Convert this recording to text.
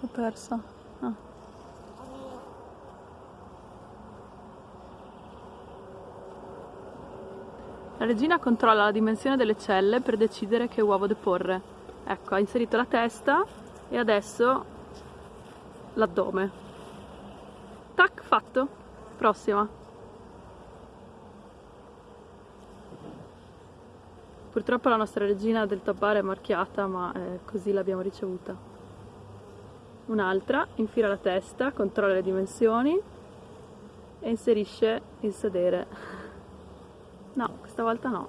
L'ho persa. Ah. La regina controlla la dimensione delle celle per decidere che uovo deporre. Ecco, ha inserito la testa e adesso l'addome. Tac, fatto. Prossima. Purtroppo la nostra regina del tabbare è marchiata, ma eh, così l'abbiamo ricevuta. Un'altra, infila la testa, controlla le dimensioni e inserisce il sedere. No, questa volta no.